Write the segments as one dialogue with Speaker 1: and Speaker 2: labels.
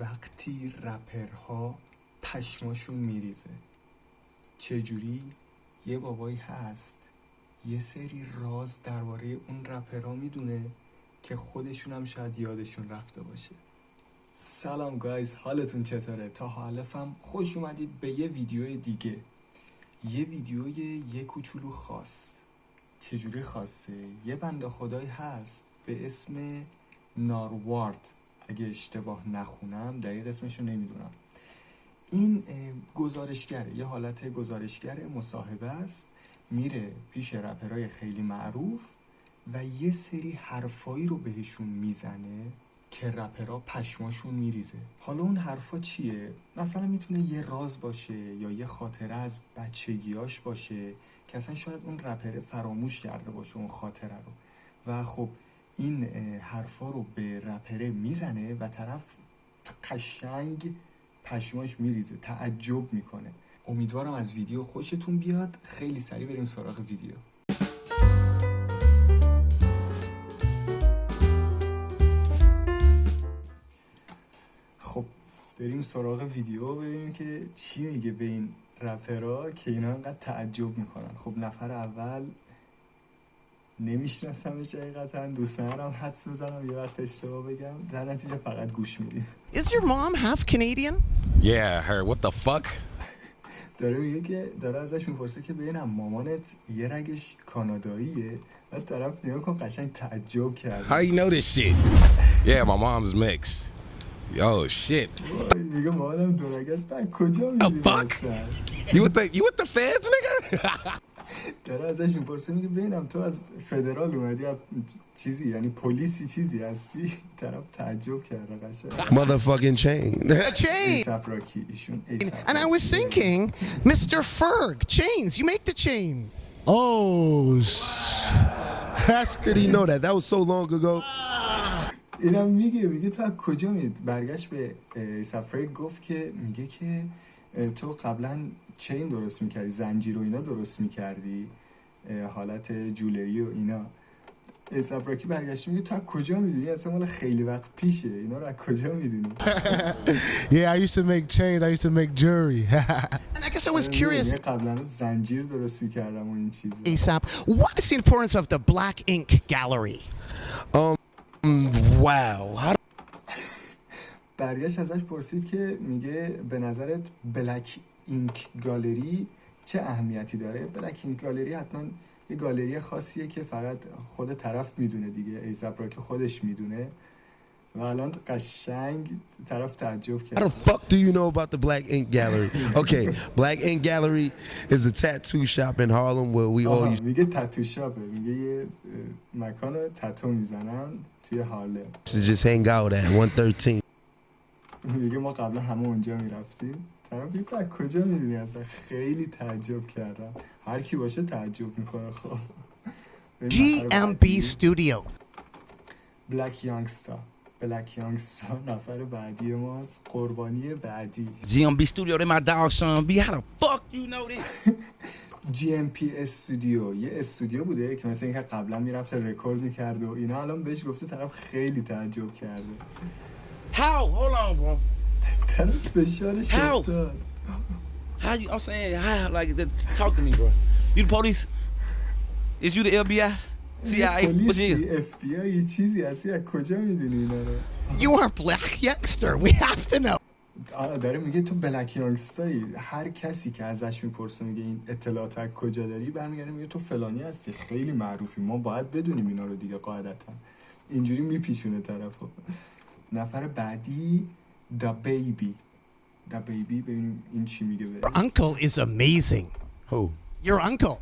Speaker 1: وقتی رپرها پشماشون میریزه. چجوری؟ یه بابایی هست. یه سری راز درباره اون رپرها می‌دونه که خودشون هم شاید یادشون رفته باشه. سلام گایز حالتون چطوره؟ تا حالفم خوش اومدید به یه ویدیو دیگه. یه ویدیوی یه کوچولو خاص. چجوری خاصه؟ یه بنده خدایی هست به اسم ناروارد. اگه اشتباه نخونم دقیق اسمشو نمی‌دونم. این گزارشگره یه حالت گزارشگر مصاحبه است میره پیش رپرهای خیلی معروف و یه سری حرفایی رو بهشون می‌زنه که رپرها پشماشون میریزه. حالا اون حرفا چیه؟ مثلا می‌تونه یه راز باشه یا یه خاطره از بچگیاش باشه که اصلا شاید اون رپره فراموش کرده باشه اون خاطره رو. و خب این حرفا رو به رپره می‌زنه و طرف قشنگ پشماش میریزه تعجب می‌کنه. امیدوارم از ویدیو خوشتون بیاد. خیلی سریع بریم سراغ ویدیو. خب بریم سراغ ویدیو ببینیم که چی میگه به این رپرها که اینا انقدر تعجب می‌کنن. خب نفر اول نمیشناسمش حقیقتا دوست ندارم حدس بزنم یه وقت اشتباه بگم در نتیجه فقط گوش میدیم
Speaker 2: Is your mom half Canadian?
Speaker 3: Yeah, her. What the fuck?
Speaker 1: داره میگه که داره ازش می‌پرسه که ببینم مامانت یه رگش کاناداییه و طرف نگاه کن قشنگ تعجب کرد
Speaker 3: How you know this shit? Yeah, my mom's mixed. Yo, shit.
Speaker 1: میگه مامانم دو است کجا می‌دونی
Speaker 3: fuck? You with the you with the feds, nigga?
Speaker 1: داره ازش می‌پرسه میگه ببینم تو از فدرال اومدی از چیزی یعنی پلیسی چیزی هستی طرف تعجب کرده قشنگ
Speaker 3: Motherfucking chain.
Speaker 2: Chain.
Speaker 1: ایسپ راکی ایشون
Speaker 2: And I was thinking, Mr. Ferg, chains. You make the chains.
Speaker 4: Oh, sh- that's did he know that? That was so long ago.
Speaker 1: اینم میگه میگه تو از کجا میاد برگشت به سفره گفت که میگه که تو قبلا چین درست می‌کردی زنجیر و اینا درست می‌کردی حالت جولری و اینا سفراکی برگشت میگه تو از کجا می‌دونی اصلا مال خیلی وقت پیشه اینا رو از کجا می‌دونی
Speaker 4: Yeah, I used to make chains. I used to make jewelry.
Speaker 2: And I guess I was curious,
Speaker 1: قبلا زنجیر درست می‌کردم و این چیزا
Speaker 2: ASAP, what is the importance of the Black Ink Gallery?
Speaker 4: wow. How
Speaker 1: برگشت ازش پرسید که میگه به نظرت بلک اینک گالری چه اهمیتی داره؟ بلک اینک گالری حتما یه گالری خاصیه که فقط خود طرف می‌دونه دیگه ایزاب را که خودش می‌دونه. و الان قشنگ طرف تعجب
Speaker 4: How the
Speaker 1: کرد
Speaker 4: fuck do you know about the Black Ink Gallery? Okay, Black Ink Gallery is a tattoo shop in Harlem where we all used
Speaker 1: میگه تتو شاپه میگه یه مکان تتو می‌زنن توی هارلم
Speaker 4: to just hang out at 113.
Speaker 1: میگه ما قبلا همه اونجا می‌رفتیم. طرف از کجا می‌دونی اصلا خیلی تعجب کردم هر کی باشه تعجب می‌کنه خب
Speaker 2: GMB Studios.
Speaker 1: بلک یانگستا بلک یانگستا نفر بعدی ماست قربانی بعدی
Speaker 3: GMB Studio, they my dog Sean B. How the fuck you know this?
Speaker 1: GMP استودیو یه استودیو بوده که مثل اینکه قبلا می‌رفته رکورد می‌کرد و اینا الان بهش گفته طرف خیلی تعجب کرده
Speaker 3: How? Hold on, bro.
Speaker 1: طرف فشارش
Speaker 3: How?
Speaker 1: افتاد
Speaker 3: How you? I'm saying, how? Like, th- talk to me, bro. You the police? Is you the FBI? CIA? What you?
Speaker 1: F BI چیزی هستی از کجا می‌دونی اینا رو
Speaker 2: You are Black Youngster. We have to know.
Speaker 1: آه، داره میگه تو بلک یانگستایی هر کسی که ازش می‌پرسه میگه این اطلاعات از کجا داری برمیگرده میگه تو فلانی هستی خیلی معروفی ما باید بدونیم اینا رو دیگه قاعدتا اینجوری میپیچونه طرفو نفر بعدی دا بیبی دا بیبی ببینیم این چی میگه به
Speaker 2: Your uncle is amazing.
Speaker 3: Who?
Speaker 2: Your uncle.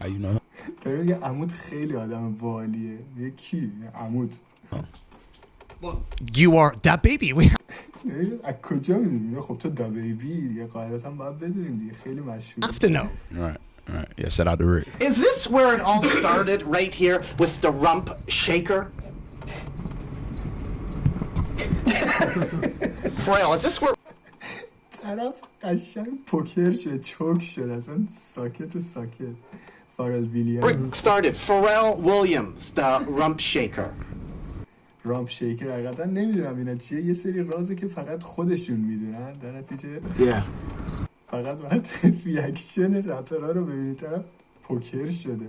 Speaker 3: How you know?
Speaker 1: داره میگه عمود خیلی آدم والیه میگه کی میگه عمود
Speaker 2: You are that baby. We
Speaker 1: میگه از کجا میدونی میگه خب تو دا بیبی دیگه قاعدتا باید بدونیم دیگه خیلی مشهور
Speaker 2: have to know.
Speaker 3: Right, right. Yeah, shout out to Rick.
Speaker 5: Is this where it all started, right here, with the rump shaker? Frail, is this where
Speaker 1: طرف قشنگ پوکر شد چوک شد اصلا ساکت و ساکت فارل
Speaker 5: Rick
Speaker 1: ویلیامز
Speaker 5: started? Pharrell Williams, the rump shaker.
Speaker 1: رامپ شیکر حقیقتا نمیدونم اینا چیه یه سری رازه که فقط خودشون میدونن در نتیجه
Speaker 6: Yeah.
Speaker 1: فقط باید ریاکشن رپرها رو ببینید طرف پوکر شده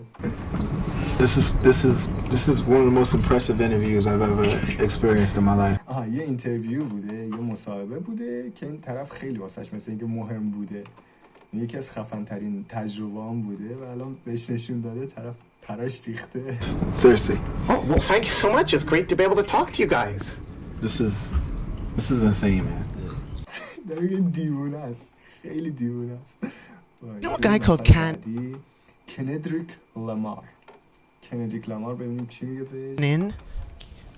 Speaker 6: This is this is this is one of the most impressive interviews I've ever experienced in my life.
Speaker 1: آها یه interview بوده یه مصاحبه بوده که این طرف خیلی واسش مثل اینکه مهم بوده یکی از خفن ترین تجربه هم بوده و الان بهش نشون داده طرف پراش ریخته
Speaker 6: Seriously,
Speaker 5: Oh, well, thank you so much. It's great to be able to talk to you guys.
Speaker 6: this is this is insane, man.
Speaker 1: داره دیوونه است خیلی دیوونه است
Speaker 2: You know a guy called Ken-
Speaker 1: کندریک لامار کندریک لامار ببینیم چی میگه بهش.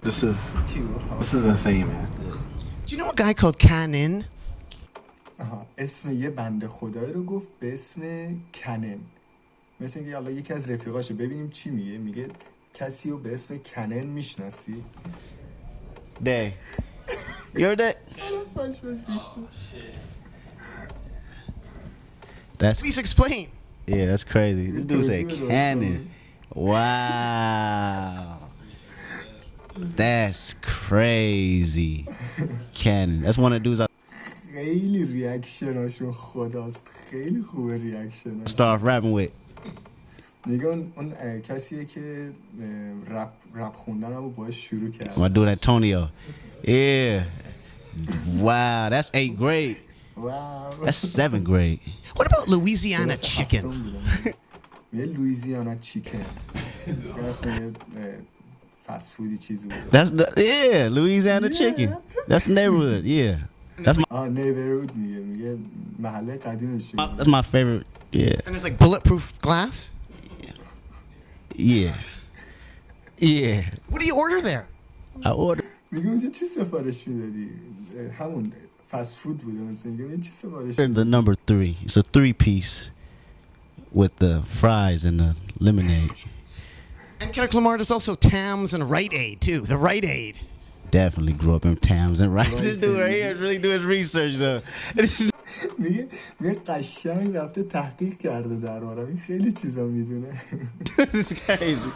Speaker 6: This is
Speaker 1: چی گفت؟
Speaker 6: this is insane, man.
Speaker 2: Do you know a guy called Canon?
Speaker 1: آها اسم یه بنده خدایی رو گفت به اسم کنن مثل اینکه حالا یکی از رفیقاشو ببینیم چی میگه میگه کسی رو به اسم کنن میشناسی
Speaker 3: Day. You heard that? That's
Speaker 2: Please explain.
Speaker 3: yeah, that's crazy. This dude said
Speaker 1: Crazy.
Speaker 3: cannon. Wow. That's crazy. Cannon. That's one of the dudes I
Speaker 1: خیلی ریاکشناشون خداست خیلی خوبه ریاکشناش
Speaker 3: started rapping with.
Speaker 1: میگه اون, اون اه، کسیه که اه، رپ, رپ خوندن رو باش شروع کرد
Speaker 3: My dude Antonio. Yeah. Wow, that's eighth grade.
Speaker 1: واو
Speaker 3: That's seventh grade.
Speaker 2: What about Louisiana
Speaker 1: کلاس
Speaker 2: chicken?
Speaker 1: هفتم بودم. میگه لویزیانا چیکن اسم یه فست فودی چیزی بود
Speaker 3: That's the yeah, Louisiana chicken. That's the neighborhood. Yeah. That's my
Speaker 1: آه نیبرود میگه میگه محله قدیمش
Speaker 3: my- that's my favorite. Yeah.
Speaker 2: And there's like bulletproof glass?
Speaker 3: Yeah. Yeah.
Speaker 2: What do you order there?
Speaker 3: I ordered
Speaker 1: میگه اونجا چی سفارش میدادی همون فست فود بوده مثل میگه چی سفارش
Speaker 3: the number three. It's a three piece with the fries and the lemonade.
Speaker 2: And Kendrick Lamar, there's also Tams and Rite Aid too. The Rite Aid.
Speaker 3: Definitely grew up in Towns and right. This dude right here is really doing his research though. This is
Speaker 1: میگه میگه قشنگ رفته تحقیق کرده دربارم این خیلی چیزا میدونه
Speaker 3: this is crazy.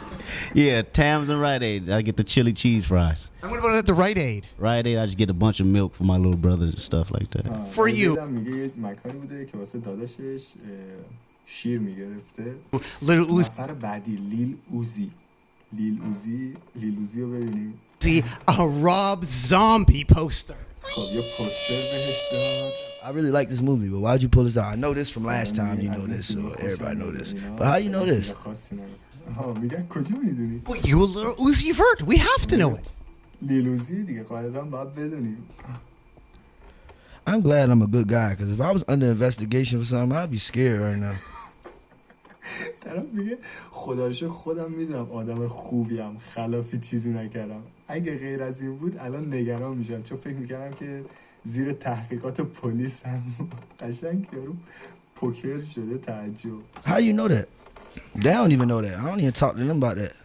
Speaker 3: Yeah, Tams and Rite Aid. I get the chili cheese fries.
Speaker 2: And what about at the Rite Aid?
Speaker 3: Rite Aid, I just get a bunch of milk for my little brothers and stuff like that.
Speaker 1: آه،
Speaker 2: For
Speaker 1: من
Speaker 2: you.
Speaker 1: دیدم میگه یه مکانی بوده که واسه داداشش اه، شیر میگرفته
Speaker 2: Little
Speaker 1: نفر بعدی لیل اوزی لیل اوزی لیل اوزی رو ببینیم
Speaker 2: Uzi, a Rob Zombie poster.
Speaker 1: خب یه پوستر بهش داد
Speaker 4: I really like this movie, but why'd you pull this out? I know this from last time. You
Speaker 1: از
Speaker 4: know
Speaker 1: این
Speaker 4: this, so
Speaker 1: فیلم خوشم
Speaker 4: everybody know
Speaker 1: میاد،
Speaker 4: this.
Speaker 1: اینا.
Speaker 4: But how you know
Speaker 1: چیز
Speaker 4: this?
Speaker 1: خاصی نداره. آها میگن کجا میدونی
Speaker 2: Well, you a little Uzi Vert. We have to know it.
Speaker 1: لیلوزی دیگه قاعدتا باید بدونیم
Speaker 4: I'm glad I'm a good guy, because if I was under investigation for something, I'd be scared right now.
Speaker 1: خدا رو شکر خودم می‌دونم آدم خوبیم خلافی چیزی نکردم اگه غیر از این بود الان نگران میشم چون فکر می‌کردم که زیر تحقیقات پلیس هم قشنگ یارو پوکر شده تعجب
Speaker 4: How you know that? They don't even know that. I don't even talk to them about that.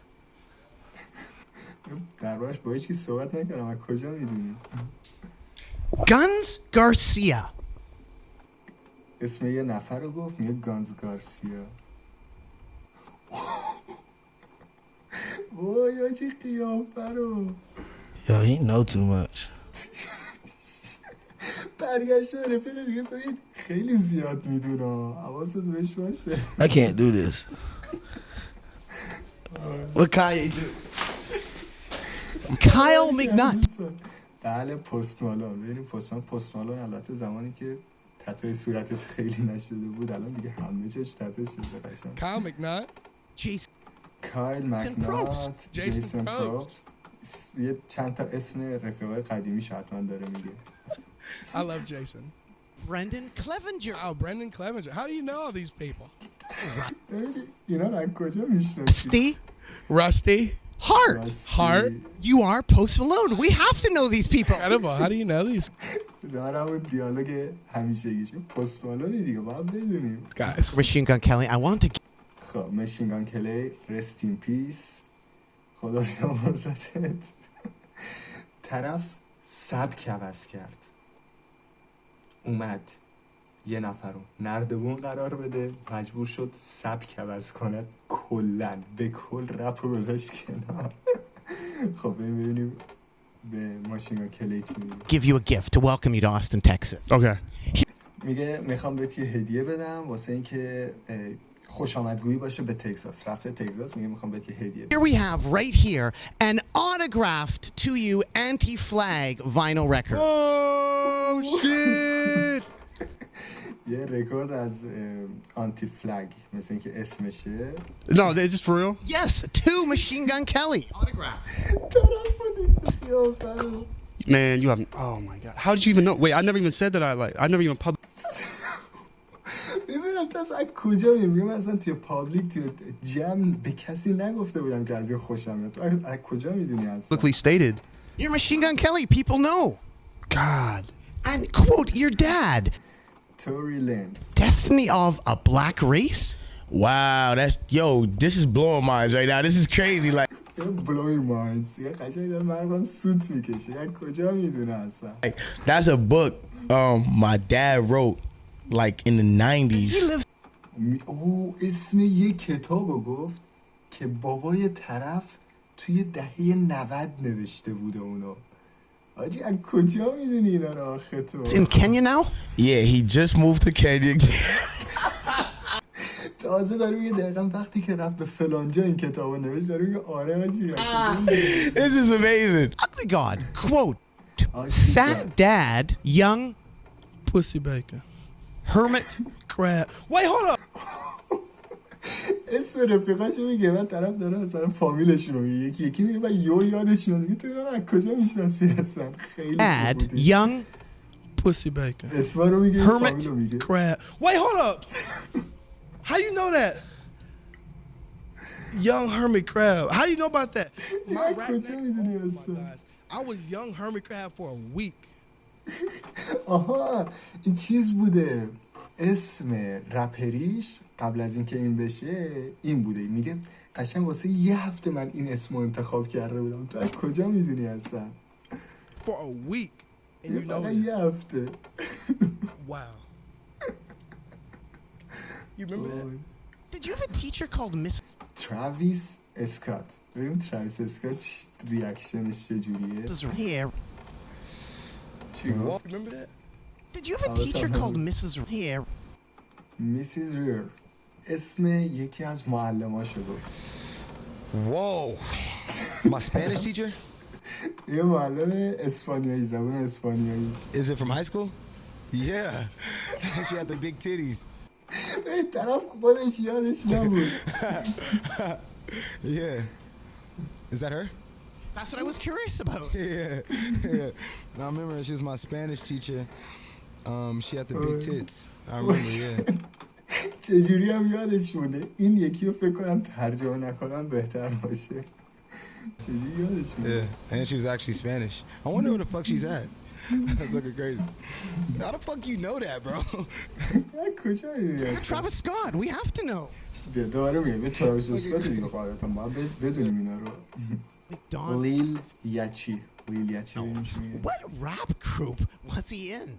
Speaker 1: دربارش با هیچ کی صحبت نکردم از کجا می‌دونی
Speaker 2: Guns Garcia.
Speaker 1: اسم یه نفر رو گفت میگه گانز گارسیا وای آجی قیافه رو
Speaker 4: Yo, he know too much.
Speaker 1: برگشته رفیق میگه ببین خیلی زیاد می‌دونه حواست بهش باشه
Speaker 4: I can't do this. What Kanye do?
Speaker 2: Kyle McNutt.
Speaker 1: بله پست مالون ببینیم پست پست مالون البته زمانی که تتوی صورتش خیلی نشده بود الان دیگه همه چش تتوی شده قشنگ
Speaker 7: Kyle McNutt.
Speaker 2: Jason.
Speaker 1: کایل مکنات
Speaker 7: Probst. Jason
Speaker 1: جیسون
Speaker 7: Probst.
Speaker 1: پروبس یه چند تا اسم رفیقای قدیمیش حتما داره میگه
Speaker 7: I love Jason.
Speaker 2: Brendan Clevenger.
Speaker 7: Oh, Brendan Clevenger. How do you know all these people?
Speaker 1: ببینی اینا رو از کجا میشناسی
Speaker 2: Rusty
Speaker 7: Rusty.
Speaker 2: Hart.
Speaker 7: Hart.
Speaker 2: You are Post Malone. We have to know these people.
Speaker 7: Incredible. How do you know these
Speaker 1: دارم اون دیالوگ همیشگیش پست مالونی دیگه باید بدونیم
Speaker 7: guys?
Speaker 2: Machine Gun Kelly. I want to.
Speaker 1: خب مشینگان کلی رست این پیس خدا بیامرزتت طرف سبک عوض کرد. اومد. یه نفر رو نردبون قرار بده. مجبور شد سبک عوض کنه. کلا. به کل رپ رو گذاشت کنار. خب ببینیم به ماشین کلی چی
Speaker 2: give you a gift to welcome you to Austin, Texas.
Speaker 7: Okay.
Speaker 1: میگه می‌خوام بهت یه هدیه بدم واسه اینکه خوش آمدگویی باشه به تگزاس رفته تگزاس میگه میخوام بهت یه هدیه بدم
Speaker 2: Here we have right here an autographed to you anti-flag vinyl record.
Speaker 4: Oh shit!
Speaker 1: یه رکورد از اه، آنتی فلگ مثل اینکه اسمشه
Speaker 7: No, is this for real?
Speaker 2: Yes, to Machine Gun Kelly. Autograph.
Speaker 1: طرف بود قیافه رو.
Speaker 7: Man, you have. Oh my god. How did you even know? Wait, I never even said that I like. I never even pub.
Speaker 1: از کجا میگم اصلا توی پابلیک توی جمع به کسی نگفته بودم که از این خوشم میاد. تو از کجا میدونی اصلا؟
Speaker 7: Publicly stated.
Speaker 2: You're machine gun kelly. People know.
Speaker 7: God.
Speaker 2: And quote your dad.
Speaker 1: Tory Lanez.
Speaker 2: Destiny of a black race?
Speaker 8: Wow that's yo this is blowing minds right now. This is crazy like.
Speaker 1: Blowing minds.
Speaker 8: Like that's a book um my dad wrote like in the
Speaker 1: 90s او اسم یه کتاب رو گفت که بابای طرف توی دهه 90 نوشته بوده اونو آجی از کجا می‌دونی اینا رو آخه تو
Speaker 2: in Kenya now.
Speaker 8: Yeah, he just moved to Kenya.
Speaker 1: تازه داره میگه دقیقا وقتی که رفت به فلانجا این کتاب رو نوشت داره میگه آره آجی
Speaker 8: this is amazing.
Speaker 2: Ugly God. Quote Fat dad, young
Speaker 7: Pussy bacon.
Speaker 2: hermit.
Speaker 7: Crap. Wait, hold up.
Speaker 1: اسم رفیقش رو میگه بعد طرف داره مثلا فامیلش رو میگه. یکی یکی میگه و یو یادش میاد. میگه تو اینا از کجا می‌شناسی هستن خیلی بد
Speaker 2: یانگ
Speaker 7: پوسی بیکر
Speaker 1: اسم رو میگه
Speaker 7: هرمت کرپ وای هولد اپ هاو یو نو دات یانگ
Speaker 1: هرمت
Speaker 7: کرپ
Speaker 1: هاو
Speaker 7: یو
Speaker 1: نو
Speaker 7: اباوت دات
Speaker 1: ما
Speaker 7: رپت I was young hermit crab for a week.
Speaker 1: Aha, it's چیز بوده. اسم رپریش قبل از اینکه این بشه این بوده میگه قشنگ واسه یه هفته من این اسم رو انتخاب کرده بودم تو از کجا می‌دونی هستن
Speaker 7: For a week. And you know
Speaker 1: فقط
Speaker 7: this.
Speaker 1: یه هفته
Speaker 7: Wow. You remember that?
Speaker 2: Did you have a teacher called Miss
Speaker 1: تراویس اسکات ببینیم تراویس اسکات ریاکشنش چجوریه? چی گفت
Speaker 7: Remember that?
Speaker 2: Did you have a
Speaker 1: I was
Speaker 2: teacher
Speaker 1: at
Speaker 2: called
Speaker 1: home.
Speaker 2: Mrs. Here?
Speaker 1: میسیز ریر اسم یکی از معلماشو گفت
Speaker 8: Whoa, my Spanish teacher.
Speaker 1: یه معلم اسپانیایی زبان اسپانیایی
Speaker 8: Is it from high school? Yeah, she had the big titties.
Speaker 1: این طرف خودش یادش نبود
Speaker 8: Yeah, is that her?
Speaker 2: That's what I was curious about.
Speaker 8: Yeah, yeah. No, I remember she was my Spanish teacher. Um, she had the big tits. I remember. Yeah.
Speaker 1: چجوری هم یادش بوده این یکی رو فکر کنم ترجمه نکنم بهتر باشه چجوری یادش بوده
Speaker 8: Yeah, and she was actually Spanish. I wonder where the fuck she's at. That's fucking crazy. How the fuck you know that, bro?
Speaker 1: از کجا میدونی
Speaker 2: You're Travis Scott. We have to know.
Speaker 1: بیا دوباره میگم یه تراویس اسکات دیگه قاعدتا باید بد- بدونیم اینا رو
Speaker 2: Don.
Speaker 1: لیل یچی لیل یچی ببینیم چی میگه.
Speaker 2: What rap group was he in?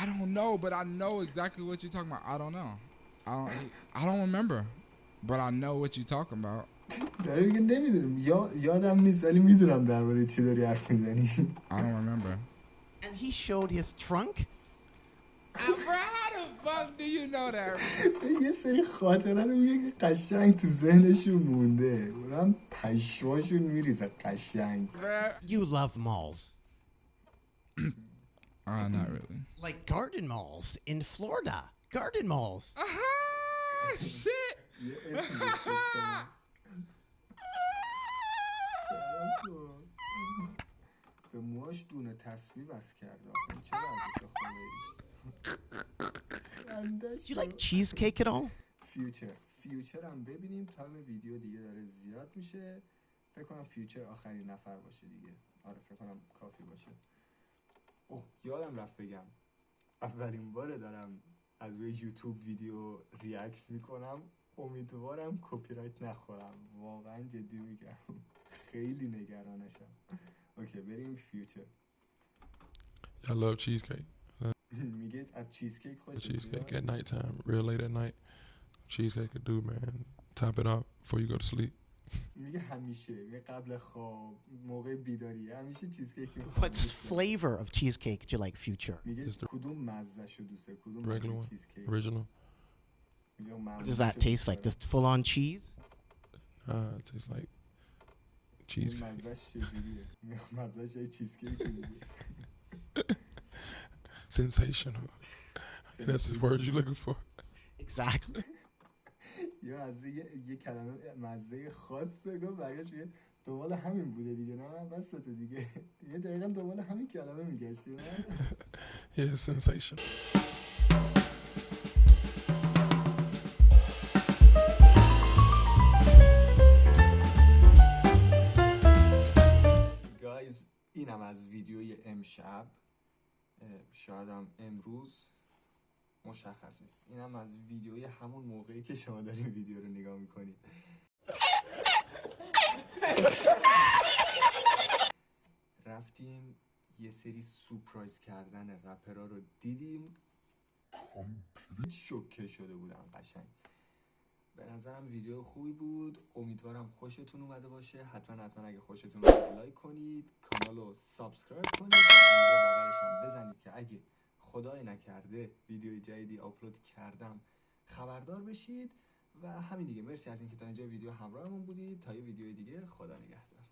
Speaker 9: I don't know, but I know exactly what you're talking about. I don't know. I don't. I don't remember, but I know what you're talking about.
Speaker 1: داره میگه نمیدونم یا یادم نیست ولی میدونم درباره چی داری حرف میزنی
Speaker 9: I don't remember.
Speaker 2: And he showed his trunk?
Speaker 9: bro, how the fuck do you know that?
Speaker 1: یه سری خاطره رو میگه که قشنگ تو ذهنشون مونده اونم پشماشون میریزه قشنگ
Speaker 9: Bruh.
Speaker 2: You love malls.
Speaker 9: Uh, not really.
Speaker 2: Like garden malls in Florida. Garden malls.
Speaker 9: Ah, shit.
Speaker 1: یه اسم بهش گفتم. به موهاش دونه تسبیح بس کرده آخه چرا ازش
Speaker 2: Do you like cheesecake at all?
Speaker 1: فیوچر فیوچر هم ببینیم تایم ویدیو دیگه داره زیاد میشه فکر کنم فیوچر آخرین نفر باشه دیگه آره فکر کنم کافی باشه اوه یادم رفت بگم اولین باره دارم از روی یوتیوب ویدیو react می‌کنم امیدوارم کپی رایت نخورم واقعا جدی میگم خیلی نگرانشم اوکی بریم فیوچر
Speaker 10: I love cheesecake.
Speaker 1: میگه از چیزکیک خوش
Speaker 10: Cheesecake at nighttime, real late at night. Cheesecake could do, man. Top it off before you go to sleep.
Speaker 1: میگه همیشه میگه قبل خواب موقع بیداری همیشه چیز کیک میخوام
Speaker 2: What flavor of cheesecake do you like, Future?
Speaker 1: میگه
Speaker 10: Is the-
Speaker 1: کدوم مزه شو دوست داری کدوم
Speaker 10: Regular
Speaker 1: مزه
Speaker 10: one?
Speaker 1: چیز کیک
Speaker 10: Original?
Speaker 1: میگه اون
Speaker 2: What
Speaker 1: معمولی
Speaker 2: does that
Speaker 1: شو
Speaker 2: taste
Speaker 1: دوست
Speaker 2: like?
Speaker 1: دارم.
Speaker 2: Just full on cheese?
Speaker 10: Ah, it tastes like
Speaker 1: اون
Speaker 10: cheesecake.
Speaker 1: مزهش چجوریه میگه مزهش یه چیز کیک دیگه.
Speaker 10: Sensational. That's the word you're looking for.
Speaker 2: Exactly.
Speaker 1: یه مزه یه, یه کلمه مزه خاصه گفت برگشت میگه دنبال همین بوده دیگه نه؟ بس دیگه. یه دقیقا دنبال همین کلمه میگشتی
Speaker 10: Yeah, sensation.
Speaker 1: گایز اینم از ویدیوی امشب. شاید هم امروز. مشخص نیست اینم از ویدیوی همون موقعی که شما دارین ویدیو رو نگاه می‌کنید رفتیم یه سری سورپرایز کردن رپرا رو دیدیم. شوکه شده بودم قشنگ. به نظرم ویدیو خوبی بود. امیدوارم خوشتون اومده باشه. حتما حتما اگه خوشتون اومده like کنید. کانال رو subscribe کنید. و بغلش هم بزنید که اگه خدای نکرده ویدیو جدیدی آپلود کردم. خبردار بشید و همین دیگه. مرسی از اینکه تا اینجا ویدیو همراهمون بودید. تا یه ویدیو دیگه خدا نگهدار.